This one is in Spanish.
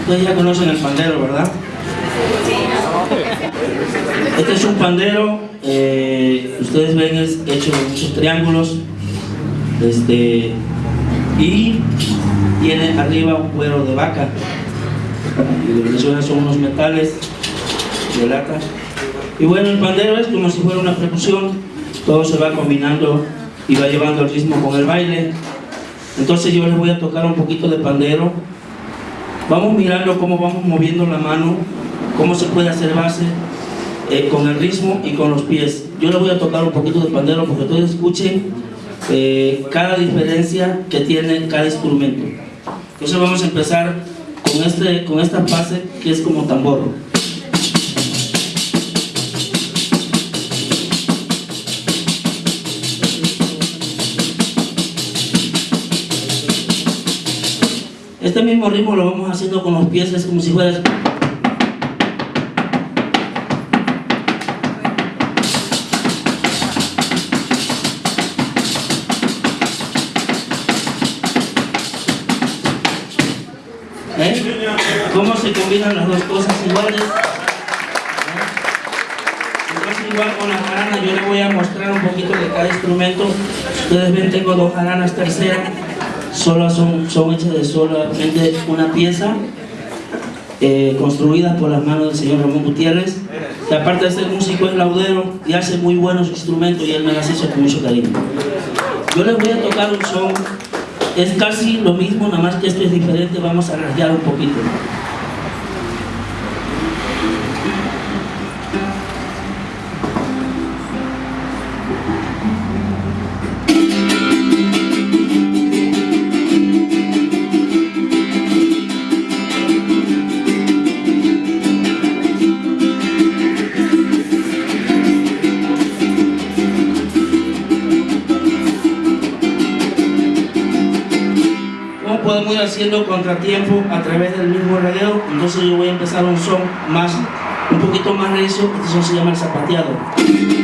Ustedes ya conocen el pandero, ¿verdad? Este es un pandero, eh, ustedes ven es hecho de muchos triángulos este, y tiene arriba un cuero de vaca. Y lo que suena son unos metales de lata. Y bueno el pandero es como si fuera una percusión. Todo se va combinando y va llevando el ritmo con el baile entonces yo les voy a tocar un poquito de pandero vamos mirando cómo vamos moviendo la mano cómo se puede hacer base eh, con el ritmo y con los pies. Yo les voy a tocar un poquito de pandero porque ustedes escuchen eh, cada diferencia que tiene cada instrumento. Entonces vamos a empezar con, este, con esta base que es como tambor. Este mismo ritmo lo vamos haciendo con los pies, es como si fuera... ¿Eh? ¿Cómo se combinan las dos cosas iguales? ¿Eh? Entonces igual con la jarana yo les voy a mostrar un poquito de cada instrumento. Ustedes ven, tengo dos jaranas terceras, solo son, son hechas de solamente una pieza, eh, construidas por las manos del señor Ramón Gutiérrez, que aparte de ser músico es laudero y hace muy buenos instrumentos y él me las hizo con mucho cariño. Yo les voy a tocar un son es casi lo mismo, nada más que esto es diferente, vamos a rayar un poquito. Podemos ir haciendo contratiempo a través del mismo radio entonces yo voy a empezar un son más un poquito más recio este son se llama el zapateado